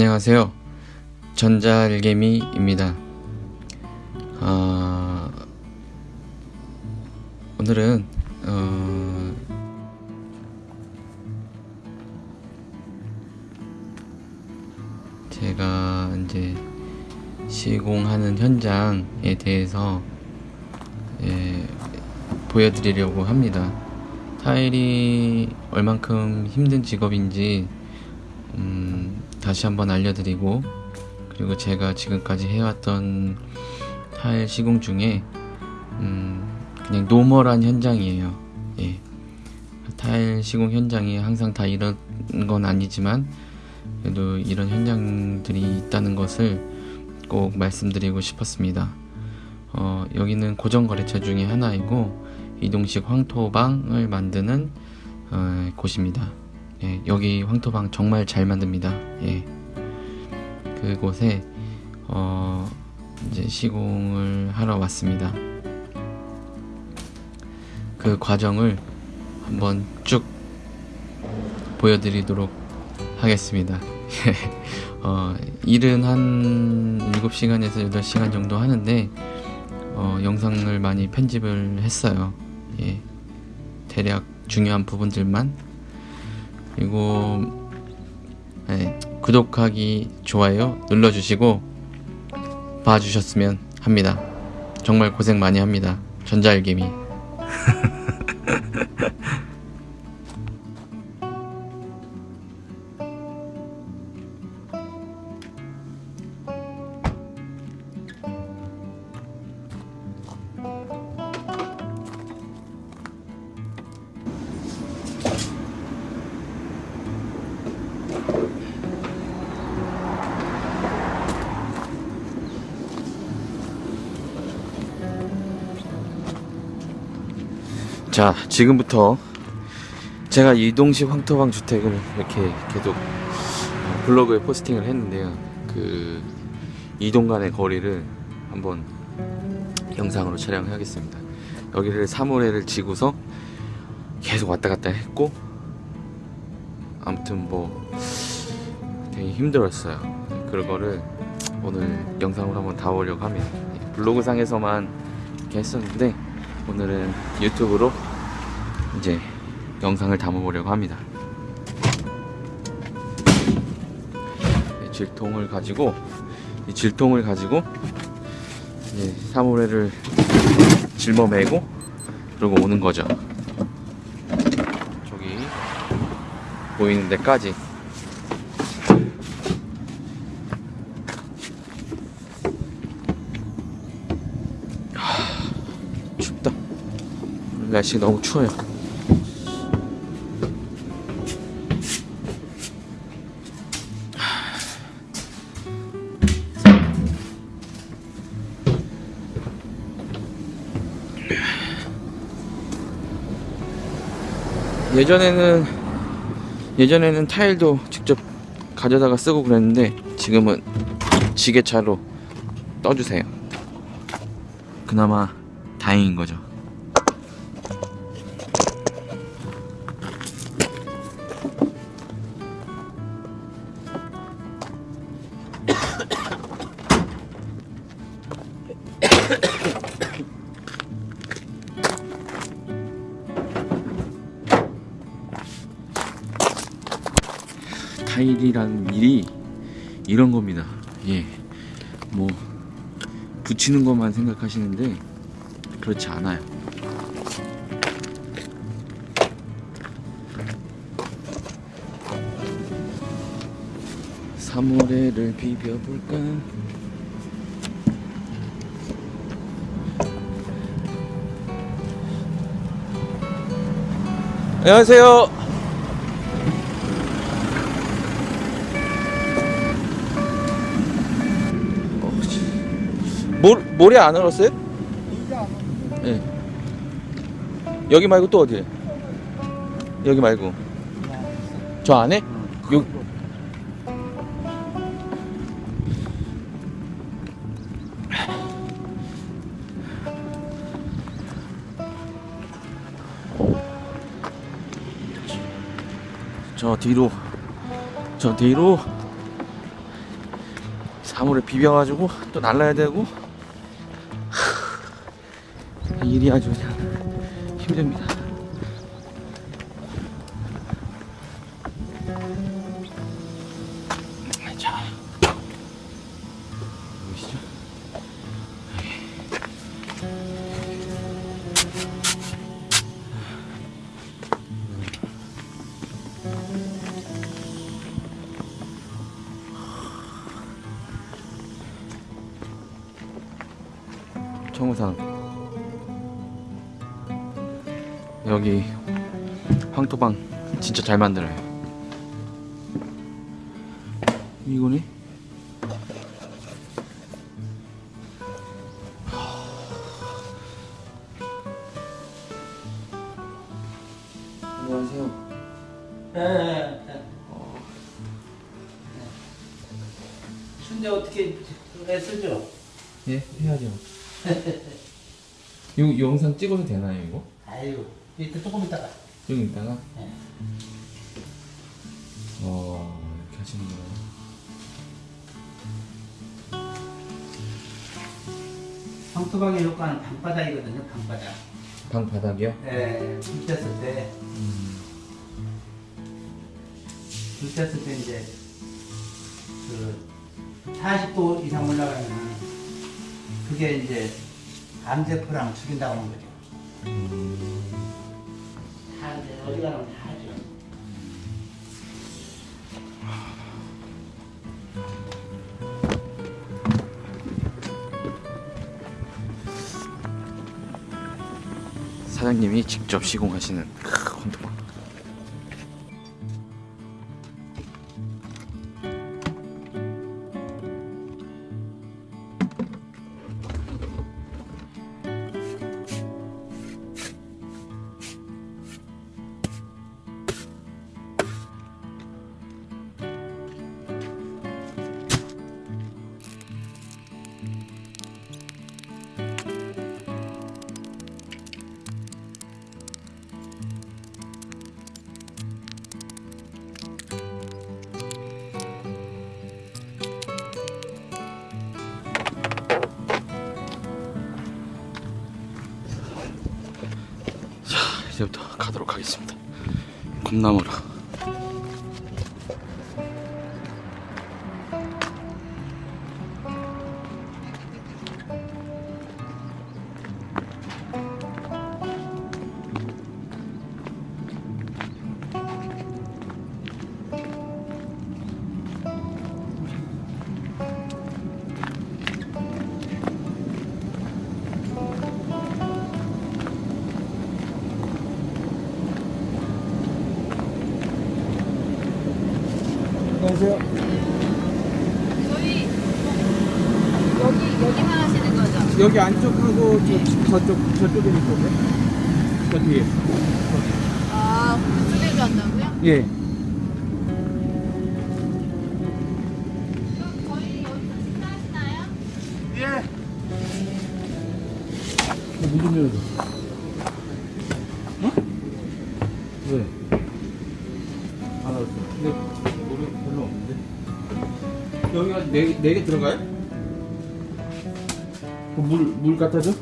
안녕하세요. 전자알개미입니다. 어, 오늘은 어, 제가 이제 시공하는 현장에 대해서 예, 보여드리려고 합니다. 타일이 얼만큼 힘든 직업인지 음, 다시 한번 알려드리고 그리고 제가 지금까지 해왔던 타일 시공 중에 음, 그냥 normal한 현장이에요. 예. 타일 시공 현장이 항상 다 이런 건 아니지만 그래도 이런 현장들이 있다는 것을 꼭 말씀드리고 싶었습니다. 어, 여기는 고정 거래처 중에 하나이고 이동식 황토방을 만드는 어, 곳입니다. 예, 여기 황토방 정말 잘 만듭니다. 예. 그곳에 어, 이제 시공을 하러 왔습니다. 그 과정을 한번 쭉 보여드리도록 하겠습니다. 어, 일은 한 7시간에서 8시간 정도 하는데 어, 영상을 많이 편집을 했어요. 예. 대략 중요한 부분들만 그리고 예, 구독하기 좋아요 눌러주시고 봐주셨으면 합니다. 정말 고생 많이 합니다. 전자알개미. 자, 지금부터 제가 이동식 황토방 주택을 이렇게 계속 블로그에 포스팅을 했는데요. 그 이동 간의 거리를 한번 영상으로 촬영하겠습니다. 여기를 사물회를 지고서 계속 왔다 갔다 했고 아무튼 뭐 되게 힘들었어요. 그거를 오늘 영상으로 한번 담아보려고 합니다. 블로그 상에서만 이렇게 했었는데 오늘은 유튜브로 이제 영상을 담아보려고 합니다. 이 질통을 가지고 이 질통을 가지고 이제 사물회를 짊어매고 그러고 오는 거죠. 저기 보이는 데까지 날씨 너무 추워요. 예전에는 예전에는 타일도 직접 가져다가 쓰고 그랬는데 지금은 지게차로 떠주세요. 그나마 다행인 거죠. 이런 겁니다. 예. 뭐 붙이는 것만 생각하시는데 그렇지 않아요. 사물회를 비벼볼까? 안녕하세요. 모, 모래 안 얼었어요? 예. 여기 말고 또 어디에? 여기 말고. 저 안에? 요. 저 뒤로 저 뒤로 나무를 비벼가지고 또 날라야 되고 하, 일이 아주 그냥 힘듭니다. 자, 보이시죠? 청우산 여기 황토방 진짜 잘 만들어요. 이거니? 안녕하세요. 순대 어떻게 애쓰죠? 예 해야죠. 이거 영상 찍어도 되나요 이거? 아유 이따 조금 있다가. 좀 이따가? 네. 어 이렇게 하시는구나 황토방의 효과는 방바닥이거든요 방바닥. 방 바닥이요? 예, 불 뗐을 때, 불 뗐을 때 이제, 그, 40도 이상 올라가면은, 그게 이제, 암세포랑 죽인다고 하는 거죠. 다 이제, 어디 가면 다 하죠. 사장님이 직접 시공하시는 이제부터 가도록 하겠습니다. 곰나무로 안녕하세요. 저희 여기 여기만 하시는 거죠? 여기 안쪽하고 저쪽, 저쪽에 있거든요. 저 뒤에. 아 그쪽에도 한다고요? 예. 식사하시나요? 예. 여기가 네, 네개 들어가요? 그 물, 물 갖다 줘?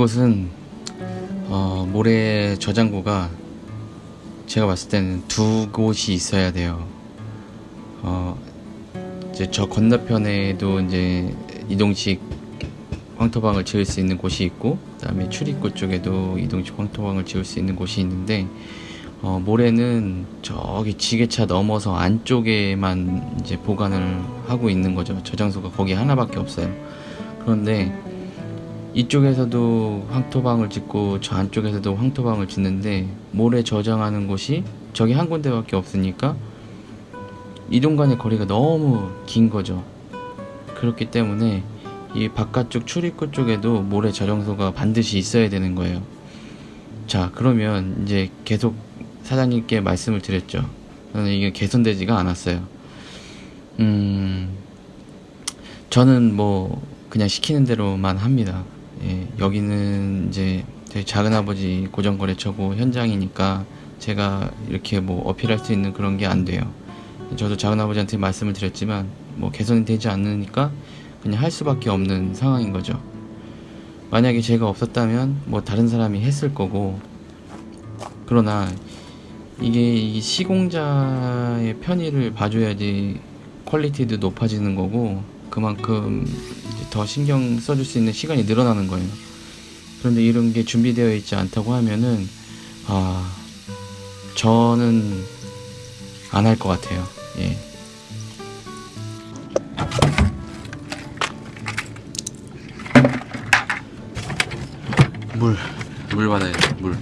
이곳은 어, 모래 저장고가 제가 봤을 때는 두 곳이 있어야 돼요. 어, 이제 저 건너편에도 이제 이동식 황토방을 지을 수 있는 곳이 있고, 그 다음에 출입구 쪽에도 이동식 황토방을 지을 수 있는 곳이 있는데, 어, 모래는 저기 지게차 넘어서 안쪽에만 이제 보관을 하고 있는 거죠. 저장소가 거기 하나밖에 없어요. 그런데 이쪽에서도 황토방을 짓고 저 안쪽에서도 황토방을 짓는데 모래 저장하는 곳이 저기 한 군데밖에 없으니까 이동 간의 거리가 너무 긴 거죠. 그렇기 때문에 이 바깥쪽 출입구 쪽에도 모래 저장소가 반드시 있어야 되는 거예요. 자, 그러면 이제 계속 사장님께 말씀을 드렸죠. 저는 이게 개선되지가 않았어요. 음, 저는 뭐 그냥 시키는 대로만 합니다. 예, 여기는 이제 저희 작은 아버지 고정거래처고 현장이니까 제가 이렇게 뭐 어필할 수 있는 그런 게 안 돼요. 저도 작은 아버지한테 말씀을 드렸지만 뭐 개선이 되지 않으니까 그냥 할 수밖에 없는 상황인 거죠. 만약에 제가 없었다면 뭐 다른 사람이 했을 거고 그러나 이게 이 시공자의 편의를 봐줘야지 퀄리티도 높아지는 거고 그만큼 더 신경 써줄 수 있는 시간이 늘어나는 거예요. 그런데 이런 게 준비되어 있지 않다고 하면은 아 저는 안 할 것 같아요. 예. 물, 물 받아야 돼, 물.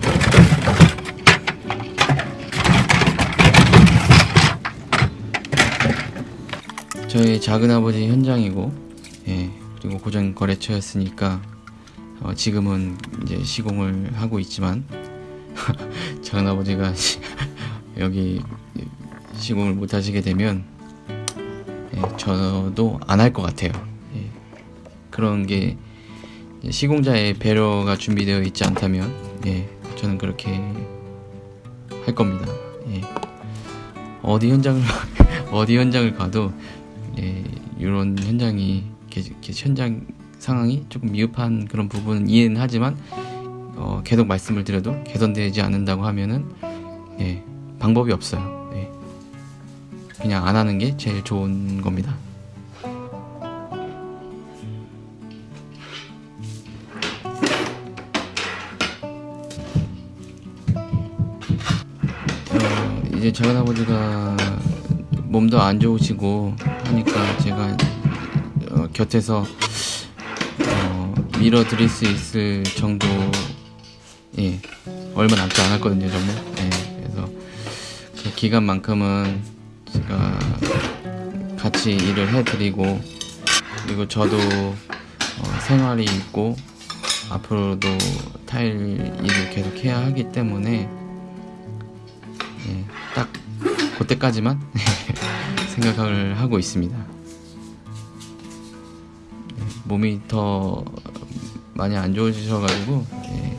저희 작은 아버지 현장이고, 예, 그리고 고정 거래처였으니까, 어, 지금은 이제 시공을 하고 있지만, 작은 아버지가 여기 시공을 못 하시게 되면, 예, 저도 안 할 것 같아요. 예, 그런 게 시공자의 배려가 준비되어 있지 않다면, 예, 저는 그렇게 할 겁니다. 예. 어디 현장을 어디 현장을 가도 예, 이런 현장이 게- 게- 현장 상황이 조금 미흡한 그런 부분은 이해는 하지만 어, 계속 말씀을 드려도 개선되지 않는다고 하면은 예, 방법이 없어요. 예. 그냥 안 하는 게 제일 좋은 겁니다. 어, 이제 작은 아버지가 몸도 안 좋으시고 하니까 제가 어, 곁에서 어, 밀어드릴 수 있을 정도 예 얼마 남지 않았거든요 정말. 예 그래서 그 기간만큼은 제가 같이 일을 해드리고 그리고 저도 어, 생활이 있고 앞으로도 타일 일을 계속 해야 하기 때문에 예, 딱 그때까지만 생각을 하고 있습니다. 예, 몸이 더 많이 안 예,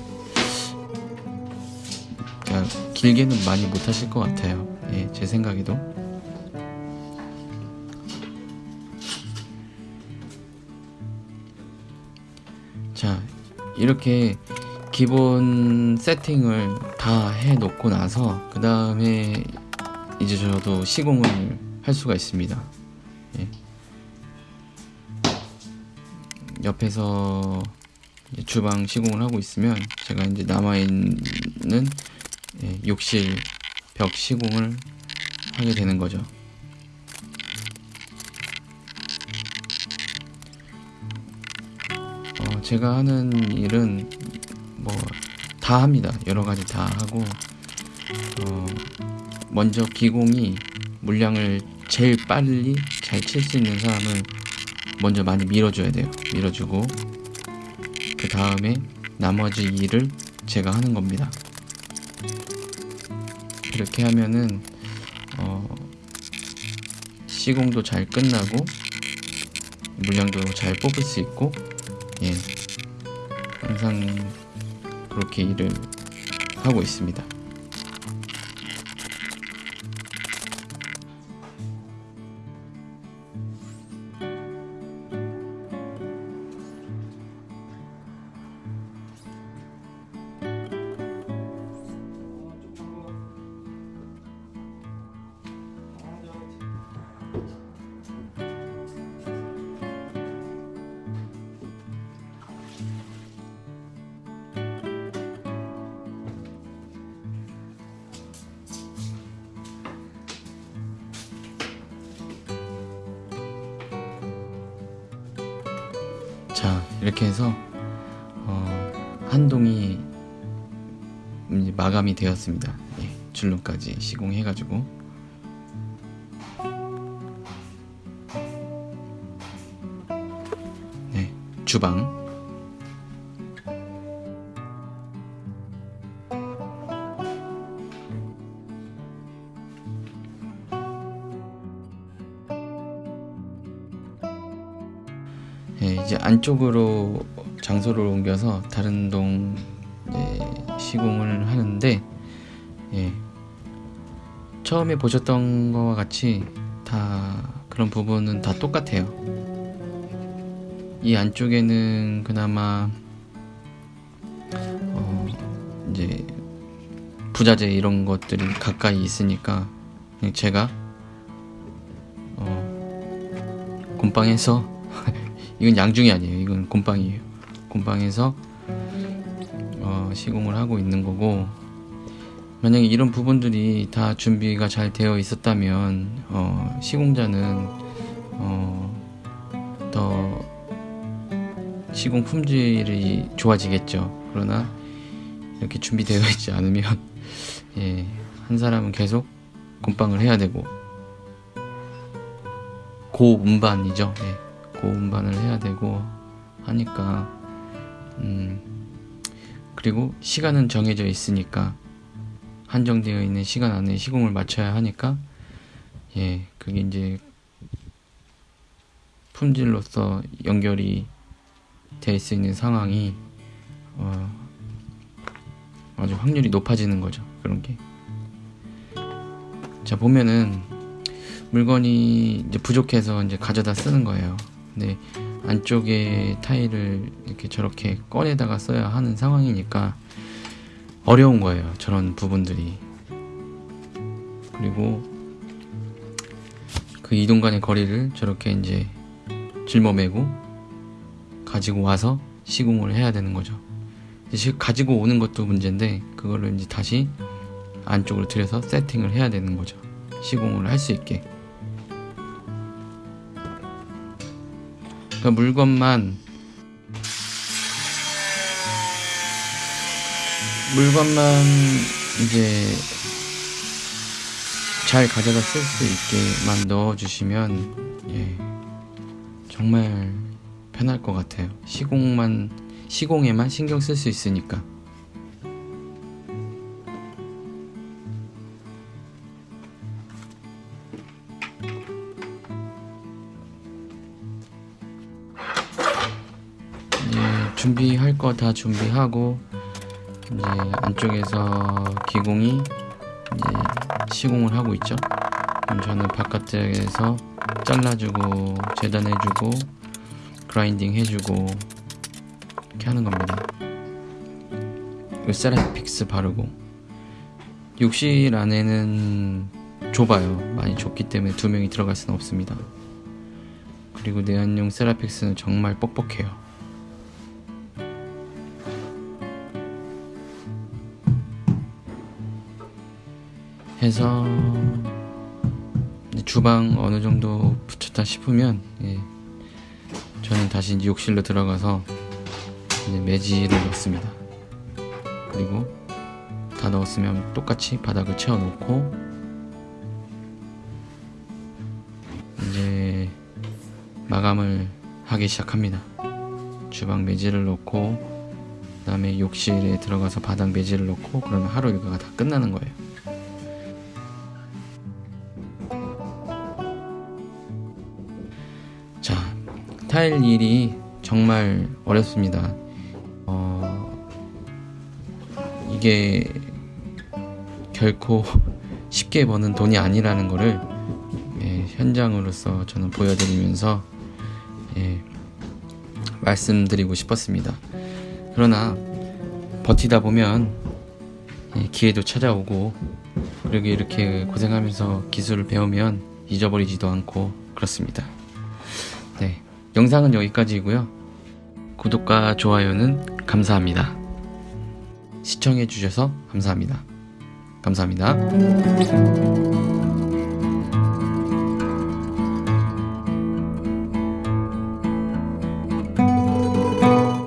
그러니까 길게는 많이 못 하실 것 같아요. 예, 제 생각에도. 자, 이렇게 기본 세팅을 다 해 놓고 나서 그 다음에 이제 저도 시공을 할 수가 있습니다. 예. 옆에서 주방 시공을 하고 있으면 제가 이제 남아 있는 예, 욕실 벽 시공을 하게 되는 거죠. 어, 제가 하는 일은 뭐 다 합니다. 여러 가지 다 하고 어, 먼저 기공이 물량을 제일 빨리 잘 칠 수 있는 사람을 먼저 많이 밀어줘야 돼요. 밀어주고 그 다음에 나머지 일을 제가 하는 겁니다. 이렇게 하면은 어, 시공도 잘 끝나고 물량도 잘 뽑을 수 있고 예 항상 그렇게 일을 하고 있습니다. 이렇게 해서 어, 한동이 마감이 되었습니다. 예, 줄눈까지 시공해 가지고 네 주방 안쪽으로 장소를 옮겨서 다른 동 시공을 하는데 예, 처음에 보셨던 거와 같이 다 그런 부분은 다 똑같아요. 이 안쪽에는 그나마 어, 이제 부자재 이런 것들이 가까이 있으니까 제가 어, 곰방에서 이건 양중이 아니에요. 이건 곰방이에요. 곰방에서 어, 시공을 하고 있는 거고 만약에 이런 부분들이 다 준비가 잘 되어 있었다면 어, 시공자는 어, 더 시공 품질이 좋아지겠죠. 그러나 이렇게 준비되어 있지 않으면 예, 한 사람은 계속 곰방을 해야 되고 고운반이죠. 예. 고운반을 해야 되고 하니까 음 그리고 시간은 정해져 있으니까 한정되어 있는 시간 안에 시공을 맞춰야 하니까 예 그게 이제 품질로서 연결이 될 수 있는 상황이 어 아주 확률이 높아지는 거죠 그런 게 자 보면은 물건이 이제 부족해서 이제 가져다 쓰는 거예요. 근데 안쪽에 타일을 이렇게 저렇게 꺼내다가 써야 하는 상황이니까 어려운 거예요. 저런 부분들이. 그리고 그 이동 간의 거리를 저렇게 이제 짊어매고 가지고 와서 시공을 해야 되는 거죠. 가지고 오는 것도 문제인데 그거를 이제 다시 안쪽으로 들여서 세팅을 해야 되는 거죠. 시공을 할 수 있게. 그러니까 물건만 물건만 이제 잘 가져다 쓸 수 있게만 넣어주시면 예 정말 편할 것 같아요. 시공만 시공에만 신경 쓸 수 있으니까. 준비할 거 다 준비하고 이제 안쪽에서 기공이 이제 시공을 하고 있죠. 그럼 저는 바깥에서 잘라주고 재단해주고 그라인딩 해주고 이렇게 하는 겁니다. 그 세라픽스 바르고 욕실 안에는 좁아요. 많이 좁기 때문에 두 명이 들어갈 수는 없습니다. 그리고 내한용 세라픽스는 정말 뻑뻑해요. 해서 주방 어느 정도 붙였다 싶으면 예, 저는 다시 욕실로 들어가서 매지를 넣습니다. 그리고 다 넣었으면 똑같이 바닥을 채워놓고 이제 마감을 하기 시작합니다. 주방 매지를 넣고 그 다음에 욕실에 들어가서 바닥 매지를 넣고 그러면 하루 일과가 다 끝나는 거예요. 타일 일이 정말 어렵습니다. 어, 이게 결코 쉽게 버는 돈이 아니라는 거를 예, 현장으로서 저는 보여드리면서 예, 말씀드리고 싶었습니다. 그러나 버티다 보면 예, 기회도 찾아오고 그리고 이렇게 고생하면서 기술을 배우면 잊어버리지도 않고 그렇습니다. 네, 영상은 여기까지이고요. 구독과 좋아요는 감사합니다. 시청해주셔서 감사합니다. 감사합니다.